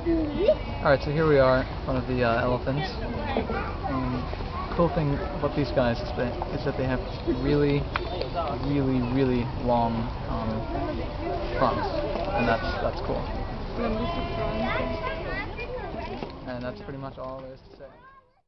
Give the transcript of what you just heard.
Alright, so here we are one of the uh, elephants. And cool thing about these guys is that, is that they have really, really, really long um, fronts. And that's, that's cool. And that's pretty much all there is to say.